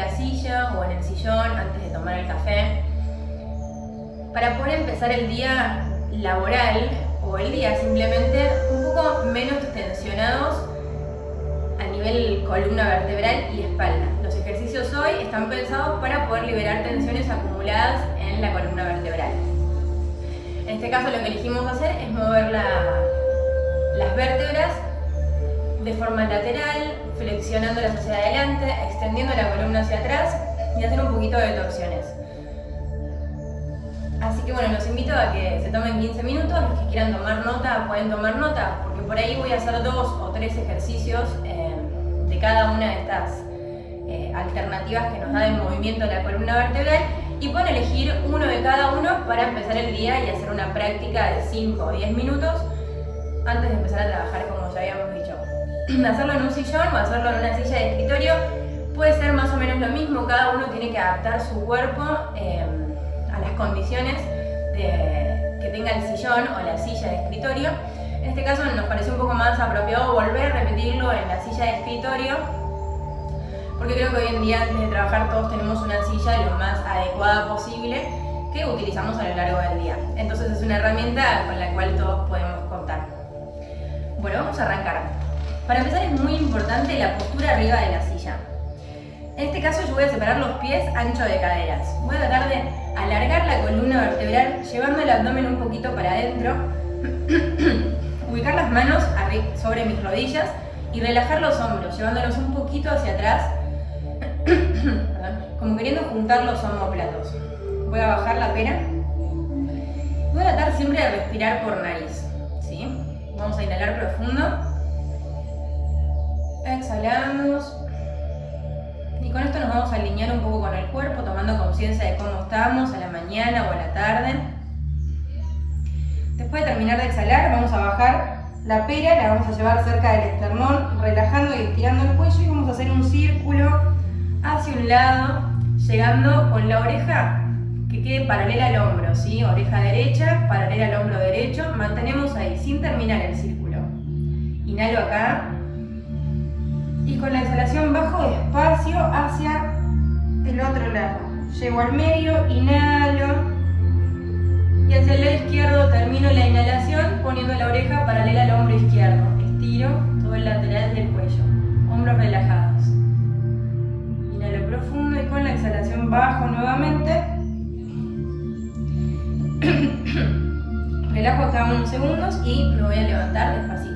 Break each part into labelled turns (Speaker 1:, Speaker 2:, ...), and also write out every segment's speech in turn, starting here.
Speaker 1: La silla o en el sillón, antes de tomar el café, para poder empezar el día laboral o el día simplemente un poco menos tensionados a nivel columna vertebral y espalda. Los ejercicios hoy están pensados para poder liberar tensiones acumuladas en la columna vertebral. En este caso lo que elegimos hacer es mover las vértebras de forma lateral, flexionándolas hacia adelante, extendiendo la columna hacia atrás y hacer un poquito de torsiones. Así que bueno, los invito a que se tomen 15 minutos, los que quieran tomar nota pueden tomar nota, porque por ahí voy a hacer dos o tres ejercicios eh, de cada una de estas eh, alternativas que nos da de movimiento la columna vertebral y pueden elegir uno de cada uno para empezar el día y hacer una práctica de 5 o 10 minutos antes de empezar a trabajar como ya habíamos dicho. hacerlo en un sillón o hacerlo en una silla de escritorio puede ser más o menos lo mismo, cada uno tiene que adaptar su cuerpo eh, a las condiciones que tenga el sillón o la silla de escritorio. En este caso nos parece un poco más apropiado volver a repetirlo en la silla de escritorio porque creo que hoy en día antes de trabajar todos tenemos una silla lo más adecuada posible que utilizamos a lo largo del día. Entonces es una herramienta con la cual todos podemos contar. Bueno, vamos a arrancar. Para empezar es muy importante la postura arriba de la silla. En este caso yo voy a separar los pies ancho de caderas. Voy a tratar de alargar la columna vertebral llevando el abdomen un poquito para adentro. Ubicar las manos sobre mis rodillas y relajar los hombros, llevándolos un poquito hacia atrás, como queriendo juntar los homóplatos. Voy a bajar la pera. Voy a tratar siempre de respirar por nariz. ¿sí? Vamos a inhalar profundo. Exhalamos. Y con esto nos vamos a alinear un poco con el cuerpo, tomando conciencia de cómo estamos a la mañana o a la tarde. Después de terminar de exhalar, vamos a bajar la pera, la vamos a llevar cerca del esternón, relajando y estirando el cuello y vamos a hacer un círculo hacia un lado, llegando con la oreja que quede paralela al hombro, ¿sí? Oreja derecha, paralela al hombro derecho, mantenemos ahí, sin terminar el círculo. Inhalo acá, y con la exhalación bajo despacio hacia el otro lado. Llego al medio, inhalo, y hacia el lado izquierdo termino la inhalación poniendo la oreja paralela al hombro izquierdo. Estiro todo el lateral del cuello. Hombros relajados. Inhalo profundo y con la exhalación bajo nuevamente. Relajo acá unos segundos y me voy a levantar despacito.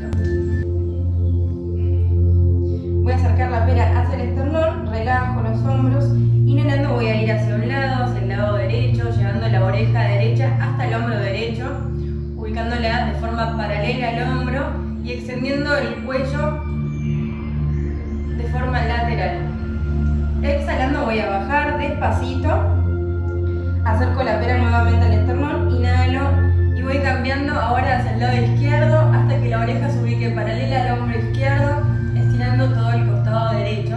Speaker 1: Al hombro y extendiendo el cuello de forma lateral. Exhalando voy a bajar despacito, acerco la pera nuevamente al esternón, inhalo y voy cambiando ahora hacia el lado izquierdo hasta que la oreja se ubique paralela al hombro izquierdo estirando todo el costado derecho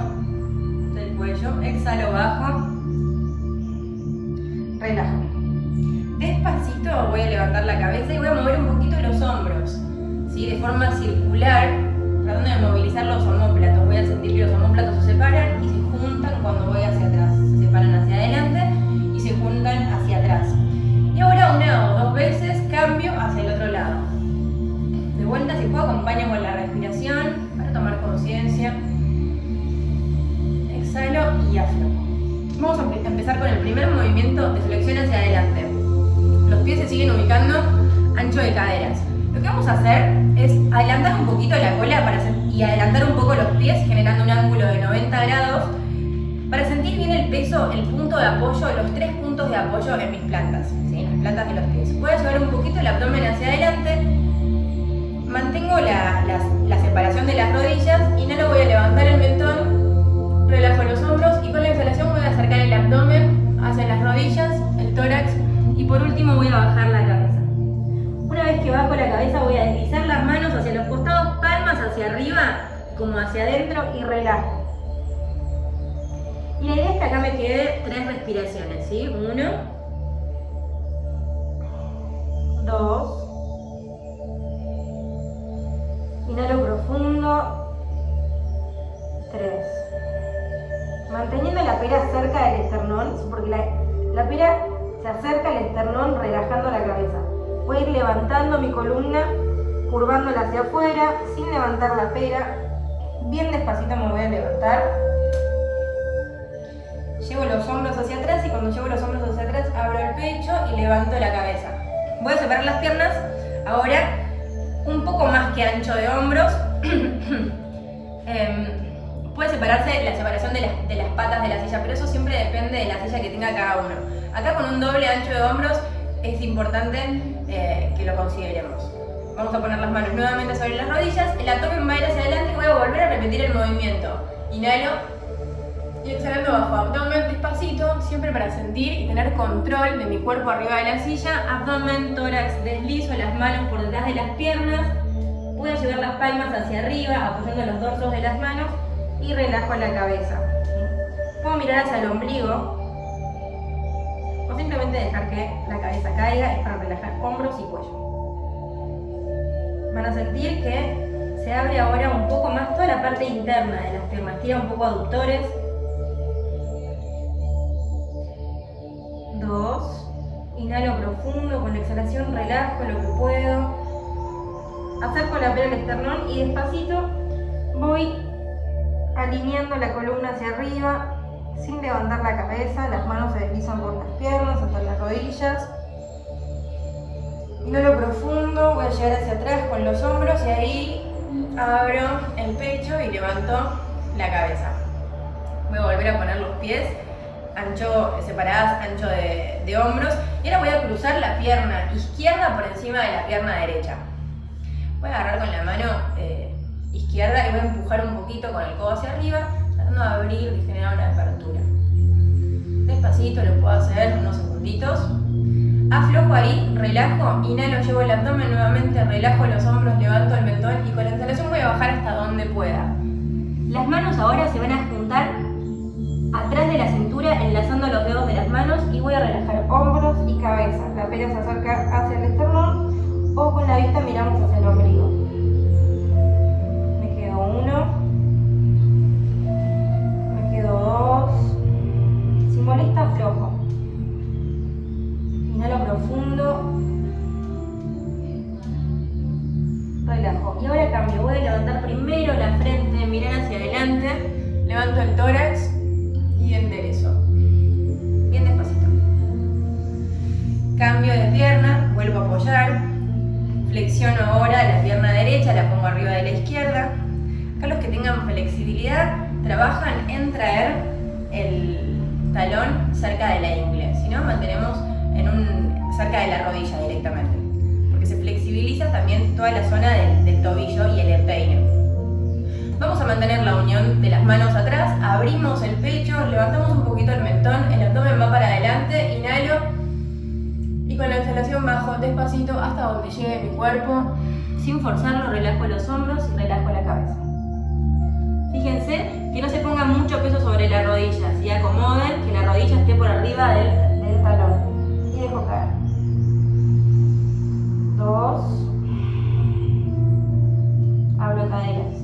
Speaker 1: del cuello. Exhalo bajo. Forma circular, tratando de movilizar los homóplatos. Voy a sentir que los homóplatos se separan y se juntan cuando voy hacia atrás. Se separan hacia adelante y se juntan hacia atrás. Y ahora una o dos veces cambio hacia el otro lado. De vuelta, si puedo, acompaño con la respiración tomar conciencia. Exhalo y aflojo. Vamos a empezar con el primer movimiento de flexión hacia adelante. Los pies se siguen ubicando ancho de caderas. Lo que vamos a hacer es adelantar un poquito la cola para y adelantar un poco los pies generando un ángulo de 90 grados para sentir bien el peso, el punto de apoyo, los tres puntos de apoyo en mis plantas. ¿sí? Las plantas de los pies. Voy a llevar un poquito el abdomen hacia adelante, mantengo la, la separación de las rodillas y no lo voy a levantar el mentón, relajo los hombros y con la exhalación voy a acercar el abdomen hacia las rodillas, el tórax y por último voy a bajar la cabeza. Vez que bajo la cabeza voy a deslizar las manos hacia los costados, palmas hacia arriba como hacia adentro y relajo. Y la idea es que acá me quede tres respiraciones, ¿sí? Uno, dos, inhalo profundo, tres. Manteniendo la pera cerca del esternón, porque la, la pera se acerca al esternón relajando la cabeza. Voy a ir levantando mi columna, curvándola hacia afuera, sin levantar la pera. Bien despacito me voy a levantar llevo los hombros hacia atrás y cuando llevo los hombros hacia atrás abro el pecho y levanto la cabeza. Voy a separar las piernas ahora un poco más que ancho de hombros. Em, puede separarse la separación de las, de las, patas de la silla, pero eso siempre depende de la silla que tenga cada uno. Acá con un doble ancho de hombros es importante eh, que lo consideremos. Vamos a poner las manos nuevamente sobre las rodillas, el abdomen va a ir hacia adelante y voy a volver a repetir el movimiento. Inhalo, y exhalando bajo abdomen despacito, siempre para sentir y tener control de mi cuerpo arriba de la silla, abdomen, tórax, deslizo las manos por detrás de las piernas, voy a llevar las palmas hacia arriba, apoyando los dorsos de las manos y relajo la cabeza. Puedo mirar hacia el ombligo simplemente dejar que la cabeza caiga, es para relajar hombros y cuello. Van a sentir que se abre ahora un poco más toda la parte interna de las piernas, tira un poco aductores, dos. Inhalo profundo, con la exhalación relajo lo que puedo. Acerco la pera al esternón y despacito voy alineando la columna hacia arriba sin levantar la cabeza. Las manos se deslizan por las piernas hasta las rodillas. Inhalo profundo, voy a llegar hacia atrás con los hombros y ahí abro el pecho y levanto la cabeza. Voy a volver a poner los pies ancho, separadas, ancho de, hombros. Y ahora voy a cruzar la pierna izquierda por encima de la pierna derecha. Voy a agarrar con la mano eh, izquierda y voy a empujar un poquito con el codo hacia arriba, de abrir y generar una apertura. Despacito lo puedo hacer unos segunditos. Aflojo ahí, relajo, inhalo, llevo el abdomen nuevamente, relajo los hombros, levanto el mentón y con la exhalación voy a bajar hasta donde pueda. Las manos ahora se van a juntar atrás de la cintura, enlazando los dedos de las manos y voy a relajar hombros y cabeza. La pera se acerca hacia el esternón o con la vista miramos hacia el ombligo. Bajo despacito hasta donde llegue mi cuerpo. Sin forzarlo, relajo los hombros y relajo la cabeza. Fíjense que no se ponga mucho peso sobre la rodilla, si acomoden, que la rodilla esté por arriba del, talón. Y dejo caer. Dos. Abro caderas.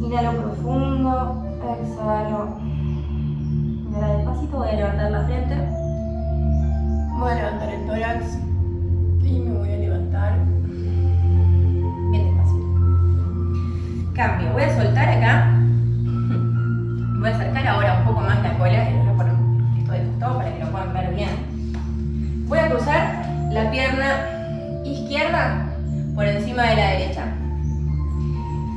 Speaker 1: Inhalo profundo, exhalo. Y despacito voy a levantar la frente. Voy a levantar el tórax y me voy a levantar bien despacito. Cambio, voy a soltar acá. Voy a acercar ahora un poco más la cola y voy a poner esto de costado para que lo puedan ver bien. Voy a cruzar la pierna izquierda por encima de la derecha.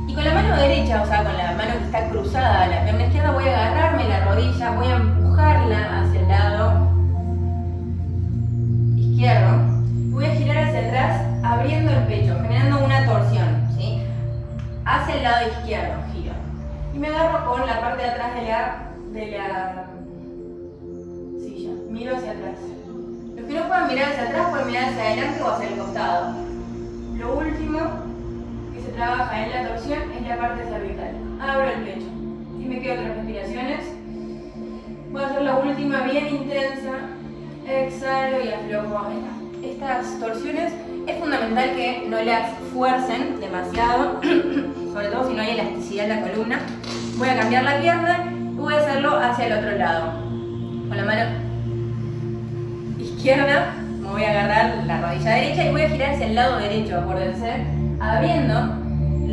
Speaker 1: Y con la mano derecha, o sea, con la mano que está cruzada la pierna izquierda, voy a agarrarme la rodilla, voy a empujarla hacia el lado Voy a girar hacia atrás, abriendo el pecho, generando una torsión. Hacia el lado izquierdo, giro. Y me agarro con la parte de atrás de la, silla. Miro hacia atrás. Los que no puedan mirar hacia atrás pueden mirar hacia adelante o hacia el costado. Lo último que se trabaja en la torsión es la parte cervical. Abro el pecho. Y me quedo otras respiraciones. Voy a hacer la última bien intensa. Exhalo y aflojo. Estas torsiones es fundamental que no las fuercen demasiado, sobre todo si no hay elasticidad en la columna. Voy a cambiar la pierna y voy a hacerlo hacia el otro lado. Con la mano izquierda me voy a agarrar la rodilla derecha y voy a girar hacia el lado derecho, acuérdense, abriendo.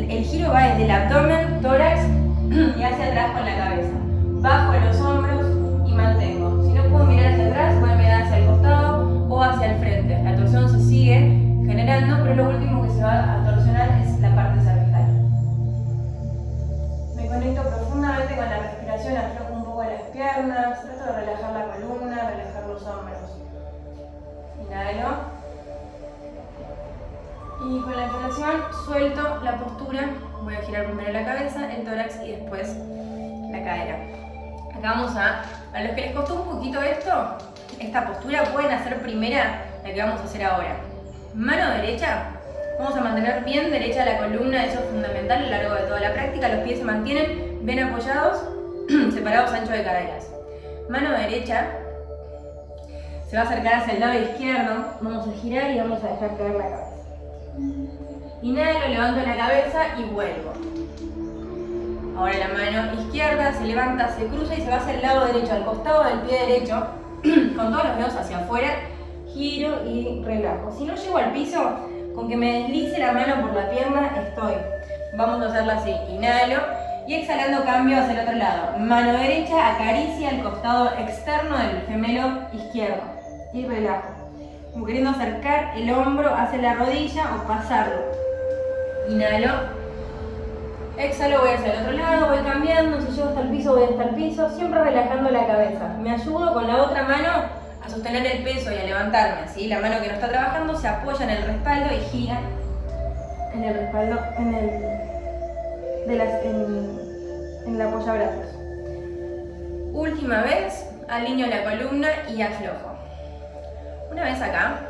Speaker 1: El giro va desde el abdomen, tórax y hacia atrás con la cabeza. Bajo los hombros sigue generando, pero lo último que se va a torsionar es la parte cervical. Me conecto profundamente con la respiración, aflojo un poco las piernas, trato de relajar la columna, relajar los hombros. Inhalo. Y con la exhalación suelto la postura, voy a girar primero la cabeza, el tórax y después la cadera. Acá vamos a, a los que les costó un poquito esto, esta postura pueden hacer primera la que vamos a hacer ahora. Mano derecha, vamos a mantener bien derecha la columna, eso es fundamental a lo largo de toda la práctica, los pies se mantienen bien apoyados, separados ancho de caderas. Mano derecha, se va a acercar hacia el lado izquierdo, vamos a girar y vamos a dejar caer la cabeza. Inhalo, levanto la cabeza y vuelvo. Ahora la mano izquierda se levanta, se cruza y se va hacia el lado derecho, al costado del pie derecho, con todos los dedos hacia afuera, giro y relajo. Si no llego al piso, con que me deslice la mano por la pierna, estoy. Vamos a hacerlo así, inhalo y exhalando cambio hacia el otro lado. Mano derecha acaricia el costado externo del gemelo izquierdo y relajo como queriendo acercar el hombro hacia la rodilla o pasarlo. Inhalo. Exhalo, voy hacia el otro lado, voy cambiando, si llego hasta el piso, voy hasta el piso, siempre relajando la cabeza. Me ayudo con la otra mano a sostener el peso y a levantarme, ¿sí? La mano que no está trabajando se apoya en el respaldo y gira en el respaldo, en el, de las, en, en el apoyabrazos. Última vez, alineo la columna y aflojo. Una vez acá,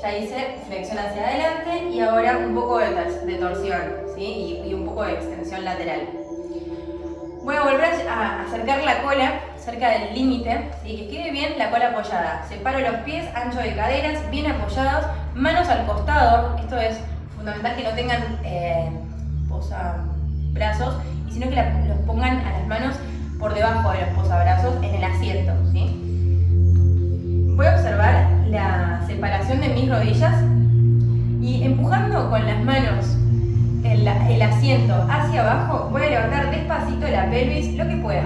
Speaker 1: ya hice flexión hacia adelante y ahora un poco de, torsión ¿sí? y, un poco de extensión lateral. Voy a volver a acercar la cola cerca del límite, y que quede bien la cola apoyada. Separo los pies, ancho de caderas, bien apoyados, manos al costado. Esto es fundamental que no tengan eh, brazos, y sino que los pongan a las manos por debajo de los posabrazos en el asiento. ¿sí? voy a observar la separación de mis rodillas y empujando con las manos el, asiento hacia abajo, voy a levantar despacito la pelvis, lo que pueda.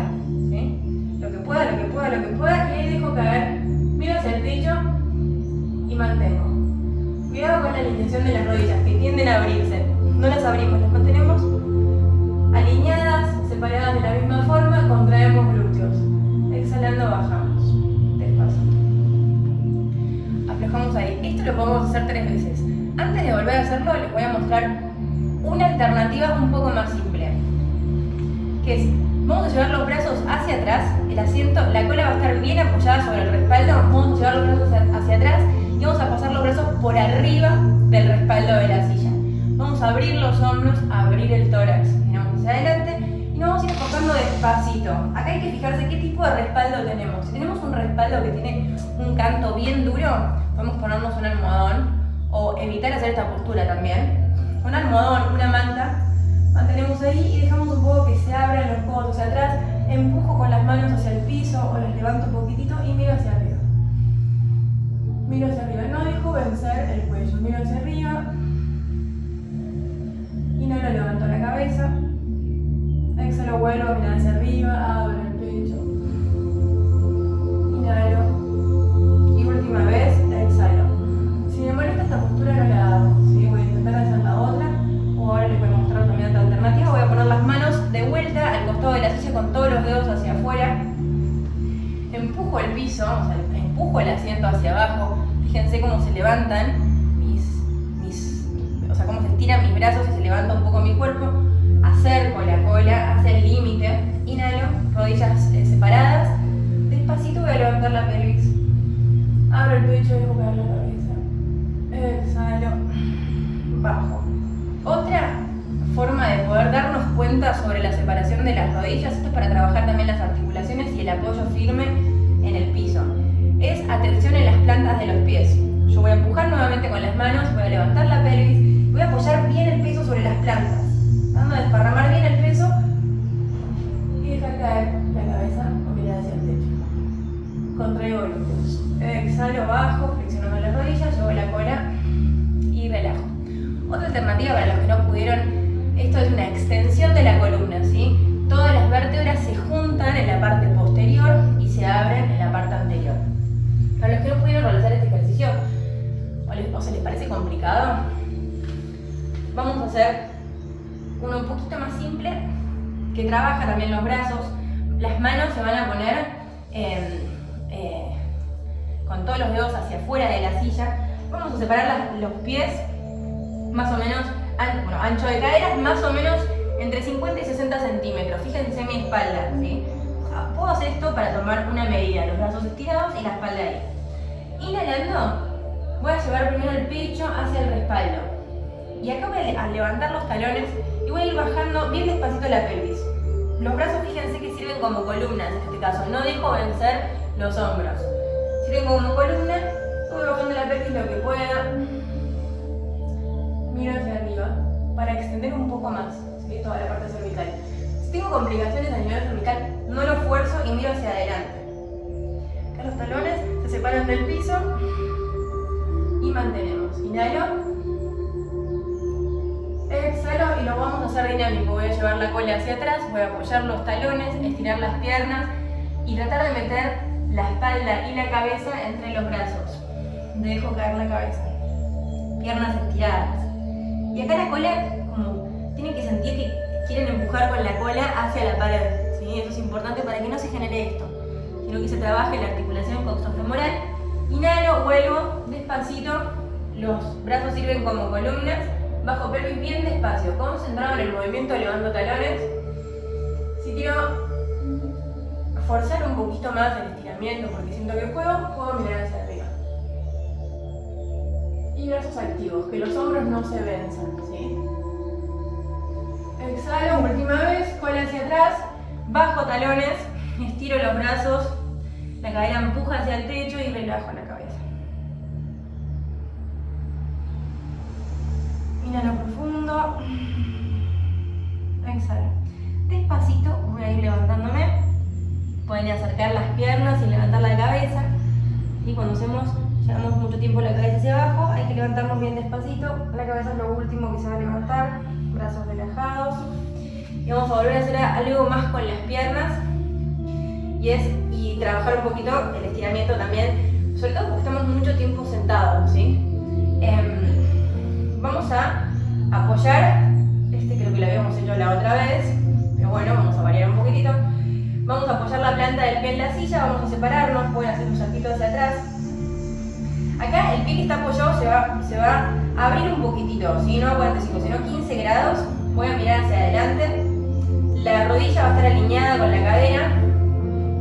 Speaker 1: Que pueda, lo que pueda, lo que pueda, y ahí dejo caer, miro hacia el techo y mantengo. Cuidado con la alineación de las rodillas, que tienden a abrirse. No las abrimos, las mantenemos alineadas, separadas de la misma forma, contraemos glúteos. Exhalando, bajamos. Vamos ahí. Esto lo podemos hacer tres veces. Antes de volver a hacerlo, les voy a mostrar una alternativa un poco más simple. Que es, vamos a llevar los brazos hacia atrás, el asiento, la cola va a estar bien apoyada sobre el respaldo, vamos a llevar los brazos hacia atrás y vamos a pasar los brazos por arriba del respaldo de la silla. Vamos a abrir los hombros, abrir el tórax, miramos hacia adelante y nos vamos a ir enfocando despacito. Acá hay que fijarse qué tipo de respaldo tenemos. Si tenemos un respaldo que tiene un canto bien duro, podemos ponernos un almohadón o evitar hacer esta postura también. Un almohadón, una El pecho y caer la cabeza. Exhalo. Bajo. Otra forma de poder darnos cuenta sobre la separación de las rodillas, esto es para trabajar también las articulaciones y el apoyo firme en el piso, es atención en las plantas de los pies. Yo voy a empujar nuevamente con las manos, voy a levantar la pelvis, voy a apoyar bien el peso sobre las plantas, dando a desparramar bien el peso Exhalo, bajo, flexionando las rodillas, llevo la cola y relajo. Otra alternativa para los que no pudieron esto es una extensión de la columna, ¿sí? Todas las vértebras se juntan en la parte posterior y se abren en la parte anterior. Para los que no pudieron realizar este ejercicio, o, se les parece complicado, vamos a hacer uno un poquito más simple, que trabaja también los brazos. Las manos se van a poner eh, con todos los dedos hacia afuera de la silla. Vamos a separar los pies más o menos bueno, ancho de caderas más o menos entre 50 y 60 centímetros. Fíjense mi espalda, ¿sí? Puedo hacer esto para tomar una medida, los brazos estirados y la espalda ahí. Inhalando, voy a llevar primero el pecho hacia el respaldo. Y acá voy a levantar los talones y voy a ir bajando bien despacito la pelvis. Los brazos fíjense que sirven como columnas en este caso, no dejo vencer los hombros. Sirven como columna, voy bajando la pelvis lo que pueda miro hacia arriba para extender un poco más toda la parte cervical. Si tengo complicaciones a nivel cervical, no lo fuerzo y miro hacia adelante. Acá los talones se separan del piso y mantenemos. Inhalo. Exhalo y lo vamos a hacer dinámico. Voy a llevar la cola hacia atrás, voy a apoyar los talones, estirar las piernas y tratar de meter la espalda y la cabeza entre los brazos. Dejo caer la cabeza. Piernas estiradas. Y acá la cola, como tienen que sentir que quieren empujar con la cola hacia la pared. ¿sí? Eso es importante para que no se genere esto, sino que se trabaje la articulación coxofemoral. Inhalo, vuelvo, despacito, los brazos sirven como columnas, bajo pelvis bien despacio, concentrado en el movimiento, levando talones. Si quiero forzar un poquito más el porque siento que puedo, puedo mirar hacia y brazos activos, que los hombros no se venzan, ¿sí? Exhalo, última vez, cola hacia atrás, bajo talones, estiro los brazos, la cadera empuja hacia el techo y relajo la cabeza. Inhalo profundo, exhalo. Despacito voy a ir levantándome, pueden acercar las piernas y levantar la cabeza y cuando hacemos Llevamos mucho tiempo la cabeza hacia abajo, hay que levantarnos bien despacito. La cabeza es lo último que se va a levantar, brazos relajados. Y vamos a volver a hacer algo más con las piernas. Y es y trabajar un poquito el estiramiento también, sobre todo porque estamos mucho tiempo sentados, ¿sí? Em, vamos a apoyar, este creo que lo habíamos hecho la otra vez, pero bueno, vamos a variar un poquitito. Vamos a apoyar la planta del pie en la silla, vamos a separarnos, pueden hacer un saltito hacia atrás, Acá el pie que está apoyado se va, se va a abrir un poquitito, ¿sí? no a 45, sino 15 grados. Voy a mirar hacia adelante. La rodilla va a estar alineada con la cadera.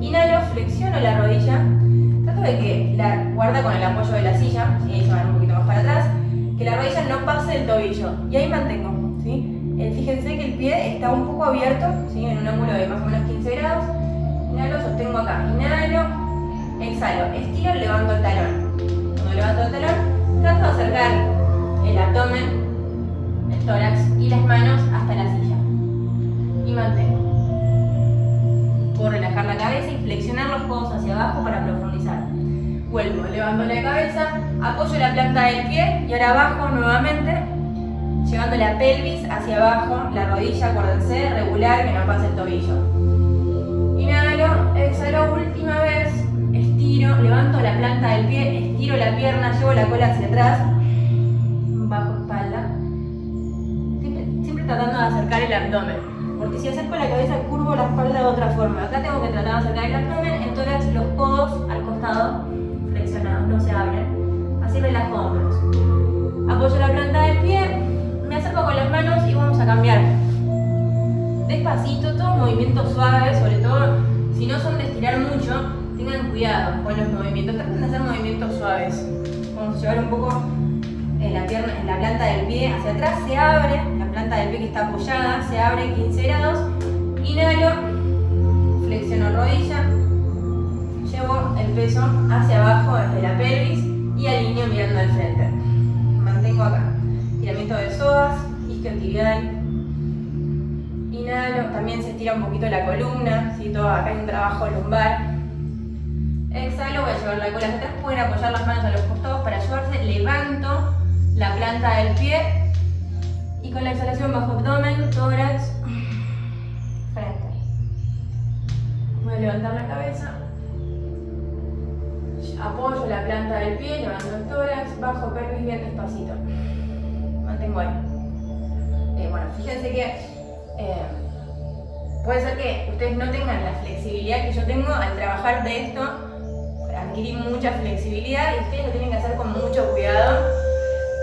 Speaker 1: Inhalo, flexiono la rodilla. Trato de que la guarda con el apoyo de la silla, ahí se van un poquito más para atrás, que la rodilla no pase el tobillo. Y ahí mantengo. ¿sí? Eh, fíjense que el pie está un poco abierto, en un ángulo de más o menos 15 grados. Inhalo, sostengo acá. Inhalo, exhalo, estiro, levanto el talón levanto el talón, trato de acercar el abdomen, el tórax y las manos hasta la silla. Y mantengo. Puedo relajar la cabeza y flexionar los codos hacia abajo para profundizar. Vuelvo, levanto la cabeza, apoyo la planta del pie y ahora bajo nuevamente, llevando la pelvis hacia abajo, la rodilla, acuérdense, regular, que no pase el tobillo. Inhalo, exhalo, última vez, estiro, levanto la planta del pie, estiro la pierna, llevo la cola hacia atrás, bajo espalda, siempre, tratando de acercar el abdomen, porque si acerco la cabeza curvo la espalda de otra forma, acá tengo que tratar de acercar el abdomen, entonces los codos al costado, flexionados, no se abren. Así relajo hombros. Apoyo la planta del pie, me acerco con las manos y vamos a cambiar. Despacito, todo movimiento suave, sobre todo si no son de estirar mucho, tengan cuidado con los movimientos, traten de hacer movimientos suaves. Vamos a llevar un poco en la, pierna, en la planta del pie hacia atrás, se abre, la planta del pie que está apoyada, se abre 15 grados, inhalo, flexiono rodilla, llevo el peso hacia abajo desde la pelvis y alineo mirando al frente. Mantengo acá, tiramiento de psoas, isquiotibial, inhalo, también se estira un poquito la columna, ¿sí? Todo, acá hay un trabajo lumbar, exhalo, voy a llevar la cola hacia atrás, pueden apoyar las manos a los costados para ayudarse, levanto la planta del pie y con la exhalación bajo abdomen, tórax, frente. Voy a levantar la cabeza, apoyo la planta del pie, levanto el tórax, bajo pelvis bien despacito. Mantengo ahí. Eh, bueno, fíjense que eh, puede ser que ustedes no tengan la flexibilidad que yo tengo al trabajar de esto, adquirir mucha flexibilidad y ustedes lo tienen que hacer con mucho cuidado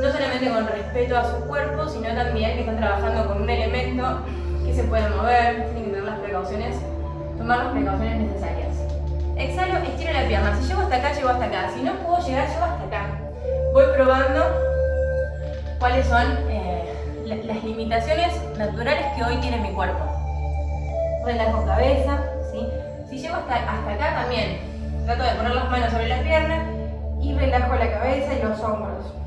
Speaker 1: no solamente con respeto a su cuerpo, sino también que están trabajando con un elemento que se puede mover, tienen que tener las precauciones, tomar las precauciones necesarias. Exhalo, estiro la pierna, si llego hasta acá, llego hasta acá, si no puedo llegar, llego hasta acá. Voy probando cuáles son eh, las limitaciones naturales que hoy tiene mi cuerpo. Relajo cabeza, ¿sí? si llego hasta, hasta acá también, trato de poner las manos sobre la pierna y relajo la cabeza y los hombros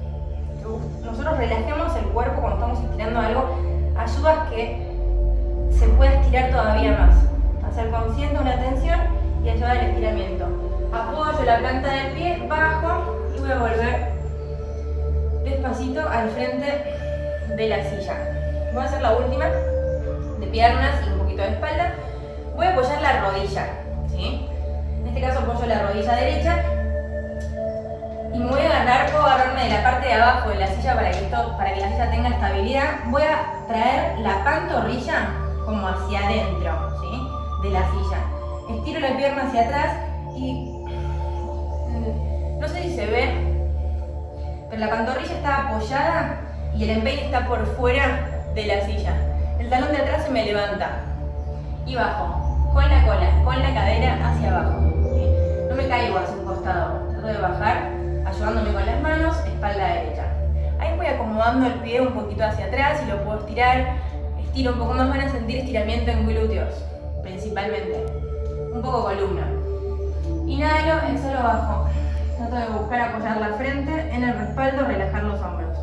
Speaker 1: nosotros relajemos el cuerpo cuando estamos estirando algo, ayuda que se pueda estirar todavía más. Hacer consciente una tensión y ayuda al estiramiento. Apoyo la planta del pie, bajo y voy a volver despacito al frente de la silla. Voy a hacer la última de piernas y un poquito de espalda. Voy a apoyar la rodilla. ¿sí? En este caso apoyo la rodilla derecha y me voy a agarrar, puedo agarrarme de la parte de abajo de la silla para que, esto, para que la silla tenga estabilidad. Voy a traer la pantorrilla como hacia adentro de la silla. Estiro la pierna hacia atrás y mm, no sé si se ve, pero la pantorrilla está apoyada y el empeine está por fuera de la silla. El talón de atrás se me levanta y bajo, con la cola, con la cadera hacia abajo. No me caigo hacia un costado, trato de bajar ayudándome con las manos, espalda derecha. Ahí voy acomodando el pie un poquito hacia atrás y lo puedo estirar. Estiro un poco más, van a sentir estiramiento en glúteos, principalmente. Un poco columna. Inhalo, exhalo, bajo. Trato de buscar apoyar la frente en el respaldo, relajar los hombros.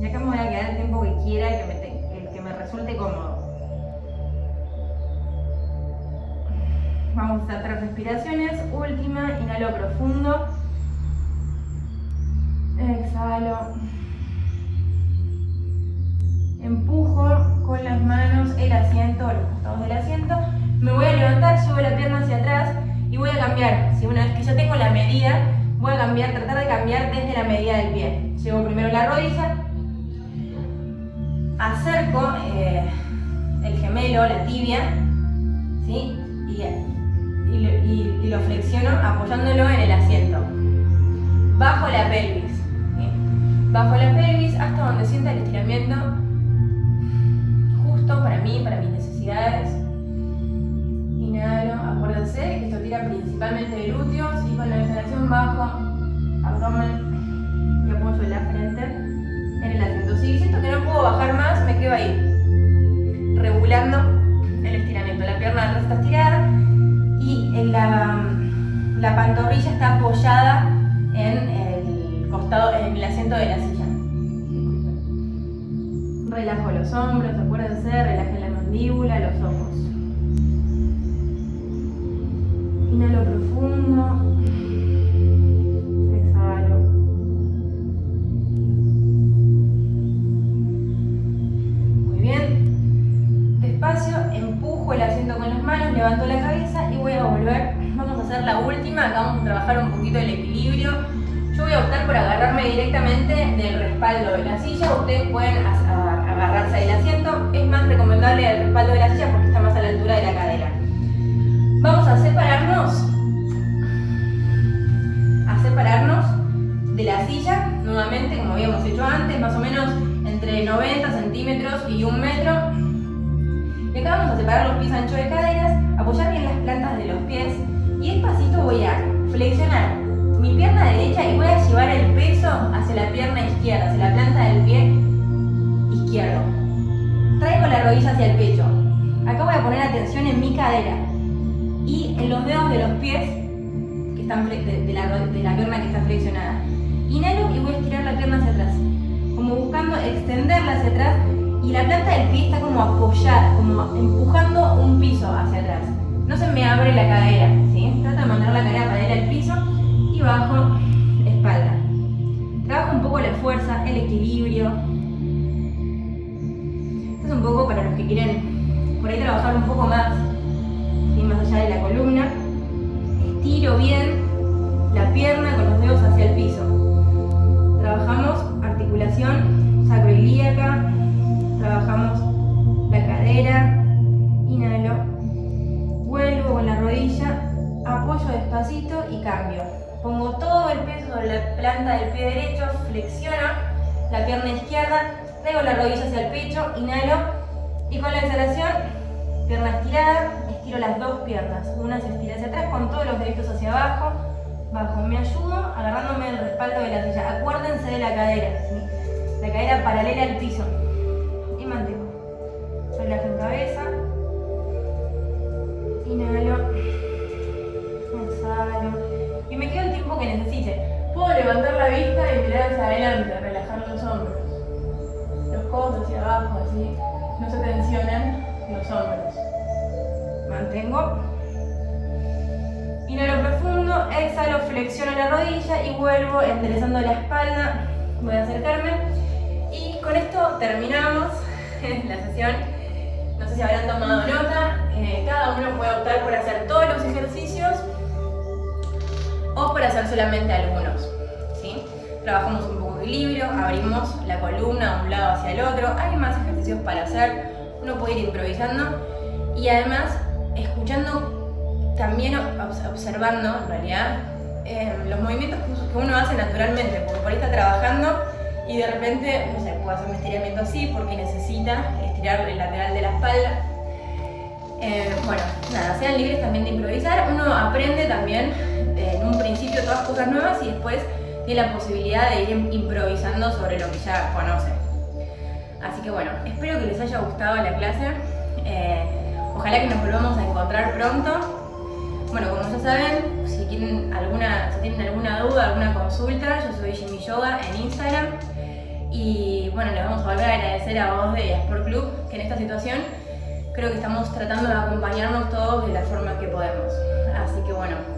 Speaker 1: Y acá me voy a quedar el tiempo que quiera, que me, el que me resulte cómodo. Vamos a tres respiraciones. Última, inhalo profundo. Exhalo. Empujo con las manos el asiento, los costados del asiento. Me voy a levantar, llevo la pierna hacia atrás y voy a cambiar. Si una vez que ya tengo la medida, voy a cambiar, tratar de cambiar desde la medida del pie. Llevo primero la rodilla, acerco eh, el gemelo, la tibia, ¿sí? y lo flexiono apoyándolo en el asiento. Bajo la pelvis bajo la pelvis hasta donde sienta el estiramiento justo para mí, para mis necesidades. Inhalo, que esto tira principalmente de glúteos y con la exhalación bajo abdomen y apoyo la frente en el asiento. Si siento que no puedo bajar más, me quedo ahí, regulando el estiramiento. La pierna atrás está estirada y la, la pantorrilla está apoyada en en el asiento de la silla. Relajo los hombros, acuérdense, relajen la mandíbula, los ojos. Y acá vamos a separar los pies ancho de caderas, apoyar bien las plantas de los pies y despacito voy a flexionar mi pierna derecha y voy a llevar el peso hacia la pierna izquierda, hacia la planta del pie izquierdo. Traigo la rodilla hacia el pecho. Acá voy a poner atención en mi cadera y en los dedos de los pies que están de, la, de la pierna que está flexionada. Inhalo y voy a estirar la pierna hacia atrás, como buscando extenderla hacia atrás y la planta del pie está como apoyada, como empujando un piso hacia atrás. No se me abre la cadera, ¿sí? Trato de mantener la cadera paralela al piso y bajo espalda. Trabajo un poco la fuerza, el equilibrio. Esto es un poco para los que quieren por ahí trabajar un poco más, más allá de la columna. Estiro bien la pierna con los dedos hacia pie derecho, flexiono la pierna izquierda, traigo la rodilla hacia el pecho, inhalo y con la exhalación, pierna estirada, estiro las dos piernas. Una se estira hacia atrás con todos los deditos hacia abajo, bajo. Me ayudo agarrándome del respaldo de la silla. Acuérdense de la cadera, la cadera paralela al piso. Y mantengo. Relajo en cabeza. Inhalo. Exhalo. Y me quedo el tiempo que necesite. Puedo levantar la vista y mirar hacia adelante, relajar los hombros. Los codos hacia abajo, así. No se tensionen los hombros. Mantengo. Inhalo profundo, exhalo, flexiono la rodilla y vuelvo enderezando la espalda. Voy a acercarme. Y con esto terminamos la sesión. No sé si habrán tomado nota. Eh, cada uno puede optar por hacer todos los ejercicios o por hacer solamente algunos. ¿sí? Trabajamos un poco de equilibrio, abrimos la columna de un lado hacia el otro. Hay más ejercicios para hacer. Uno puede ir improvisando y además escuchando también observando, en realidad, eh, los movimientos que uno hace naturalmente, porque por ahí está trabajando y de repente, no sé, puede hacer un estiramiento así porque necesita estirar el lateral de la espalda. Eh, bueno, nada, sean libres también de improvisar. Uno aprende también en un principio todas cosas nuevas y después tiene la posibilidad de ir improvisando sobre lo que ya conoce. Así que bueno, espero que les haya gustado la clase. Eh, ojalá que nos volvamos a encontrar pronto. Bueno, como ya saben, si tienen alguna, si tienen alguna duda, alguna consulta, yo soy Jimmy Yoga en Instagram. Y bueno, les vamos a volver a agradecer a vos de Sport Club, que en esta situación creo que estamos tratando de acompañarnos todos de la forma que podemos. Así que bueno, ¿por qué no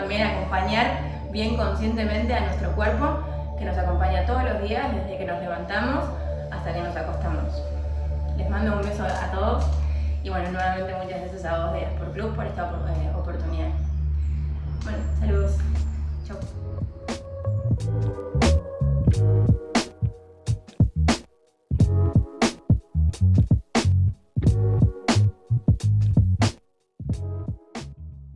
Speaker 1: también acompañar bien conscientemente a nuestro cuerpo, que nos acompaña todos los días, desde que nos levantamos hasta que nos acostamos? Les mando un beso a todos y bueno, nuevamente muchas gracias a vos de Sport Club por esta eh, oportunidad. Bueno, saludos. Chau.